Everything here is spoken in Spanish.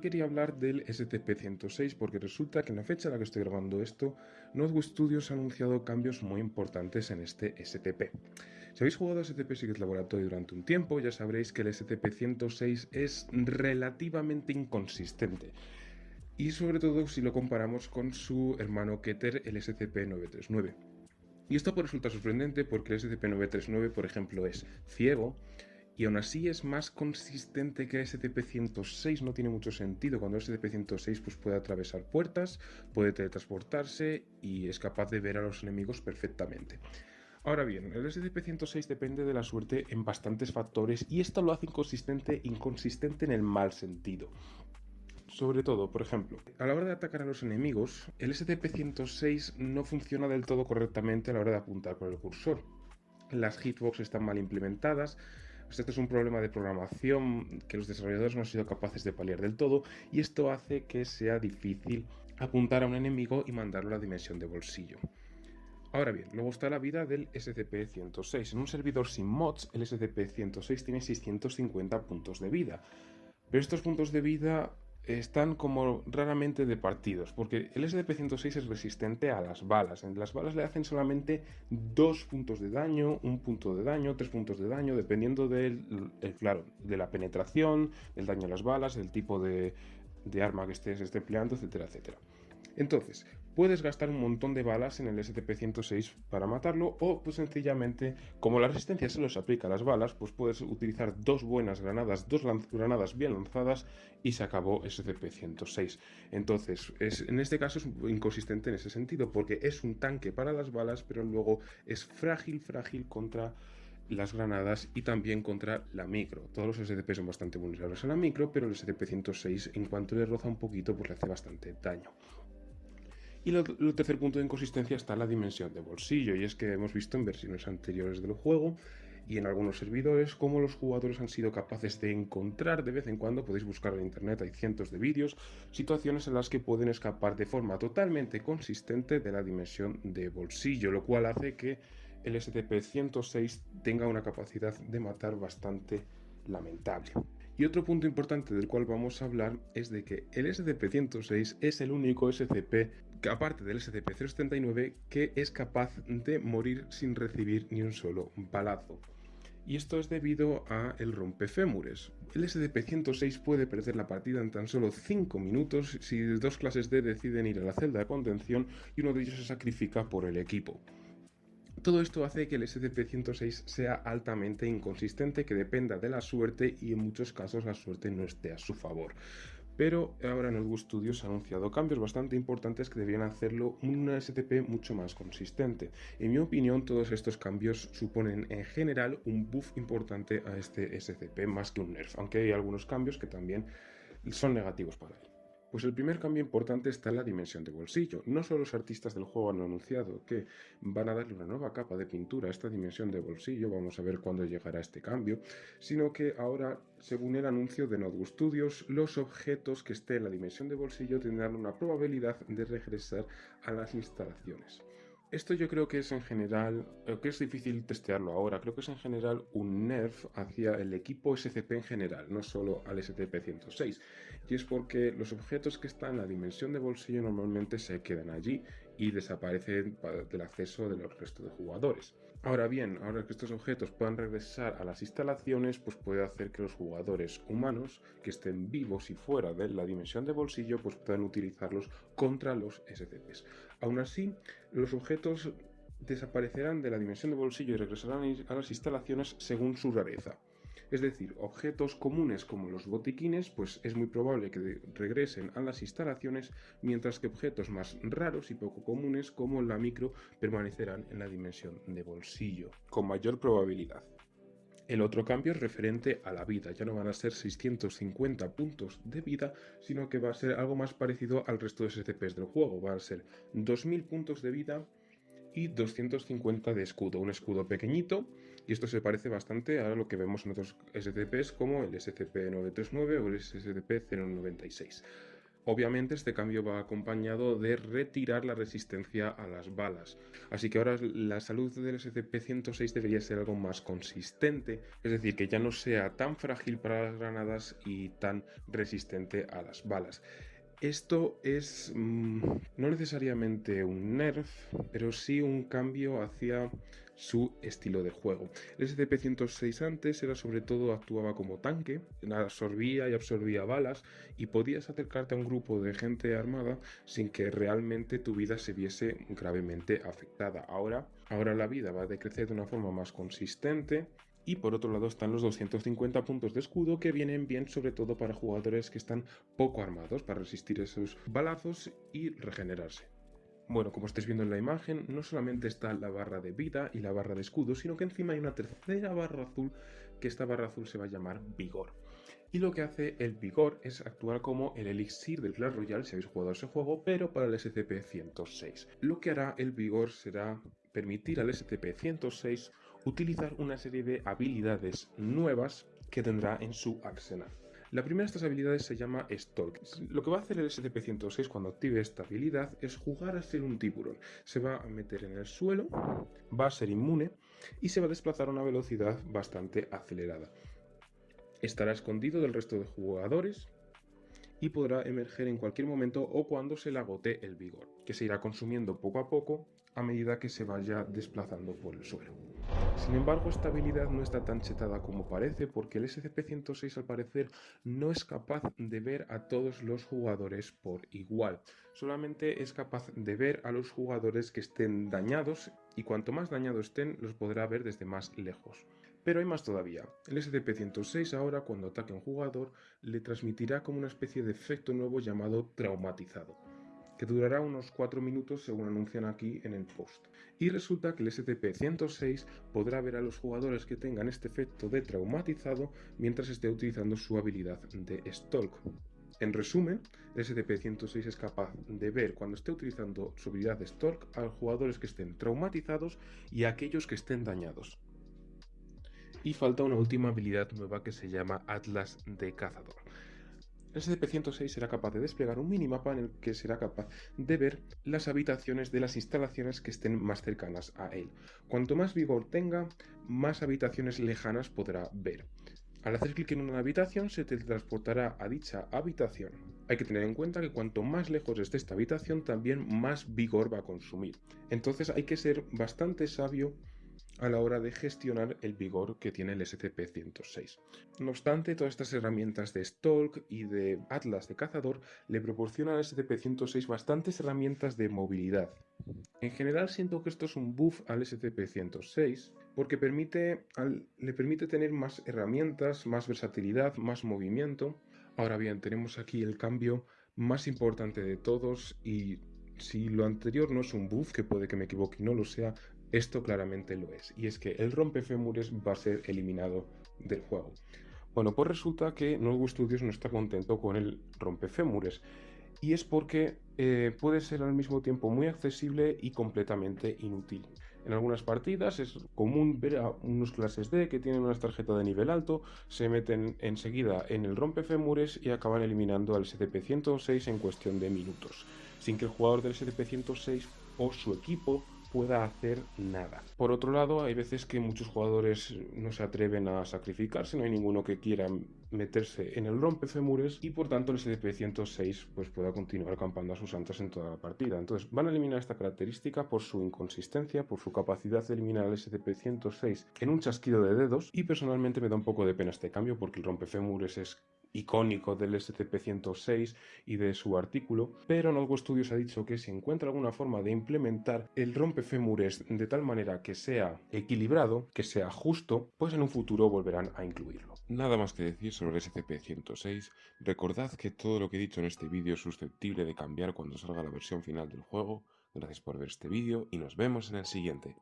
Quería hablar del STP-106 porque resulta que en la fecha en la que estoy grabando esto, Notebook Studios ha anunciado cambios muy importantes en este STP. Si habéis jugado a STP Secret Laboratory durante un tiempo, ya sabréis que el STP-106 es relativamente inconsistente. Y sobre todo si lo comparamos con su hermano Keter, el SCP-939. Y esto puede resultar sorprendente porque el SCP-939, por ejemplo, es ciego, y aún así es más consistente que SCP-106, no tiene mucho sentido. Cuando el SCP-106 pues, puede atravesar puertas, puede teletransportarse y es capaz de ver a los enemigos perfectamente. Ahora bien, el SCP-106 depende de la suerte en bastantes factores y esto lo hace inconsistente, inconsistente en el mal sentido. Sobre todo, por ejemplo, a la hora de atacar a los enemigos, el SCP-106 no funciona del todo correctamente a la hora de apuntar con el cursor. Las hitbox están mal implementadas, este es un problema de programación que los desarrolladores no han sido capaces de paliar del todo y esto hace que sea difícil apuntar a un enemigo y mandarlo a la dimensión de bolsillo. Ahora bien, luego está la vida del SCP-106. En un servidor sin mods, el SCP-106 tiene 650 puntos de vida. Pero estos puntos de vida están como raramente de partidos, porque el SDP-106 es resistente a las balas. Las balas le hacen solamente dos puntos de daño, un punto de daño, tres puntos de daño, dependiendo del, claro, de la penetración, del daño a las balas, del tipo de, arma que estés, esté empleando, etcétera, etcétera. Entonces, puedes gastar un montón de balas en el STP-106 para matarlo o pues sencillamente, como la resistencia se los aplica a las balas, pues puedes utilizar dos buenas granadas, dos granadas bien lanzadas y se acabó STP-106. Entonces, es, en este caso es inconsistente en ese sentido porque es un tanque para las balas, pero luego es frágil, frágil contra las granadas y también contra la micro. Todos los STP son bastante vulnerables a la micro, pero el STP-106 en cuanto le roza un poquito pues le hace bastante daño. Y el tercer punto de inconsistencia está la dimensión de bolsillo, y es que hemos visto en versiones anteriores del juego y en algunos servidores cómo los jugadores han sido capaces de encontrar de vez en cuando, podéis buscar en internet, hay cientos de vídeos, situaciones en las que pueden escapar de forma totalmente consistente de la dimensión de bolsillo, lo cual hace que el SCP-106 tenga una capacidad de matar bastante lamentable. Y otro punto importante del cual vamos a hablar es de que el SCP-106 es el único SCP, aparte del SCP-079, que es capaz de morir sin recibir ni un solo balazo. Y esto es debido a el rompefémures. El SCP-106 puede perder la partida en tan solo 5 minutos si dos clases D deciden ir a la celda de contención y uno de ellos se sacrifica por el equipo. Todo esto hace que el SCP-106 sea altamente inconsistente, que dependa de la suerte y en muchos casos la suerte no esté a su favor. Pero ahora Notebook Studios ha anunciado cambios bastante importantes que deberían hacerlo un STP mucho más consistente. En mi opinión, todos estos cambios suponen en general un buff importante a este SCP más que un nerf, aunque hay algunos cambios que también son negativos para él. Pues el primer cambio importante está en la dimensión de bolsillo. No solo los artistas del juego han anunciado que van a darle una nueva capa de pintura a esta dimensión de bolsillo, vamos a ver cuándo llegará este cambio, sino que ahora, según el anuncio de Notebook Studios, los objetos que estén en la dimensión de bolsillo tendrán una probabilidad de regresar a las instalaciones. Esto yo creo que es en general, eh, que es difícil testearlo ahora, creo que es en general un nerf hacia el equipo SCP en general, no solo al STP-106. Y es porque los objetos que están en la dimensión de bolsillo normalmente se quedan allí y desaparecen del acceso de los restos de jugadores. Ahora bien, ahora que estos objetos puedan regresar a las instalaciones, pues puede hacer que los jugadores humanos que estén vivos y fuera de la dimensión de bolsillo, pues puedan utilizarlos contra los SCPs. Aún así, los objetos desaparecerán de la dimensión de bolsillo y regresarán a las instalaciones según su rareza. Es decir, objetos comunes como los botiquines, pues es muy probable que regresen a las instalaciones, mientras que objetos más raros y poco comunes como la micro permanecerán en la dimensión de bolsillo, con mayor probabilidad. El otro cambio es referente a la vida, ya no van a ser 650 puntos de vida, sino que va a ser algo más parecido al resto de SCPs del juego, van a ser 2000 puntos de vida y 250 de escudo, un escudo pequeñito, y esto se parece bastante a lo que vemos en otros SCPs como el SCP-939 o el SCP-096. Obviamente este cambio va acompañado de retirar la resistencia a las balas. Así que ahora la salud del SCP-106 debería ser algo más consistente, es decir, que ya no sea tan frágil para las granadas y tan resistente a las balas. Esto es mm, no necesariamente un nerf, pero sí un cambio hacia su estilo de juego. El SCP-106 antes era sobre todo actuaba como tanque, absorbía y absorbía balas y podías acercarte a un grupo de gente armada sin que realmente tu vida se viese gravemente afectada. Ahora, ahora la vida va a decrecer de una forma más consistente y por otro lado están los 250 puntos de escudo que vienen bien sobre todo para jugadores que están poco armados para resistir esos balazos y regenerarse. Bueno, como estáis viendo en la imagen, no solamente está la barra de vida y la barra de escudo, sino que encima hay una tercera barra azul, que esta barra azul se va a llamar Vigor. Y lo que hace el Vigor es actuar como el elixir del Clash Royale, si habéis jugado ese juego, pero para el SCP-106. Lo que hará el Vigor será permitir al SCP-106 utilizar una serie de habilidades nuevas que tendrá en su arsenal. La primera de estas habilidades se llama Stalk. Lo que va a hacer el SCP-106 cuando active esta habilidad es jugar a ser un tiburón. Se va a meter en el suelo, va a ser inmune y se va a desplazar a una velocidad bastante acelerada. Estará escondido del resto de jugadores y podrá emerger en cualquier momento o cuando se le agote el vigor, que se irá consumiendo poco a poco a medida que se vaya desplazando por el suelo. Sin embargo, esta habilidad no está tan chetada como parece porque el SCP-106 al parecer no es capaz de ver a todos los jugadores por igual. Solamente es capaz de ver a los jugadores que estén dañados y cuanto más dañados estén los podrá ver desde más lejos. Pero hay más todavía. El SCP-106 ahora cuando ataque a un jugador le transmitirá como una especie de efecto nuevo llamado traumatizado que durará unos 4 minutos según anuncian aquí en el post. Y resulta que el SCP-106 podrá ver a los jugadores que tengan este efecto de traumatizado mientras esté utilizando su habilidad de Stalk. En resumen, el SCP-106 es capaz de ver cuando esté utilizando su habilidad de Stalk a los jugadores que estén traumatizados y a aquellos que estén dañados. Y falta una última habilidad nueva que se llama Atlas de Cazador. El SCP-106 será capaz de desplegar un minimapa en el que será capaz de ver las habitaciones de las instalaciones que estén más cercanas a él. Cuanto más vigor tenga, más habitaciones lejanas podrá ver. Al hacer clic en una habitación se teletransportará a dicha habitación. Hay que tener en cuenta que cuanto más lejos esté esta habitación, también más vigor va a consumir. Entonces hay que ser bastante sabio a la hora de gestionar el vigor que tiene el SCP-106. No obstante, todas estas herramientas de Stalk y de Atlas de cazador le proporcionan al SCP-106 bastantes herramientas de movilidad. En general siento que esto es un buff al SCP-106 porque permite, le permite tener más herramientas, más versatilidad, más movimiento. Ahora bien, tenemos aquí el cambio más importante de todos y si lo anterior no es un buff, que puede que me equivoque y no lo sea, esto claramente lo es, y es que el rompefémures va a ser eliminado del juego. Bueno, pues resulta que Nuevo Studios no está contento con el rompefémures, y es porque eh, puede ser al mismo tiempo muy accesible y completamente inútil. En algunas partidas es común ver a unos clases D que tienen una tarjeta de nivel alto, se meten enseguida en el rompefémures y acaban eliminando al SCP-106 en cuestión de minutos, sin que el jugador del SCP-106 o su equipo pueda hacer nada. Por otro lado, hay veces que muchos jugadores no se atreven a sacrificarse, no hay ninguno que quiera meterse en el rompefemures y por tanto el SCP-106 pues pueda continuar acampando a sus santas en toda la partida. Entonces van a eliminar esta característica por su inconsistencia, por su capacidad de eliminar al SCP-106 en un chasquido de dedos y personalmente me da un poco de pena este cambio porque el rompefemures es icónico del SCP-106 y de su artículo, pero Nodgo Studios ha dicho que si encuentra alguna forma de implementar el rompefémures de tal manera que sea equilibrado, que sea justo, pues en un futuro volverán a incluirlo. Nada más que decir sobre el SCP-106, recordad que todo lo que he dicho en este vídeo es susceptible de cambiar cuando salga la versión final del juego. Gracias por ver este vídeo y nos vemos en el siguiente.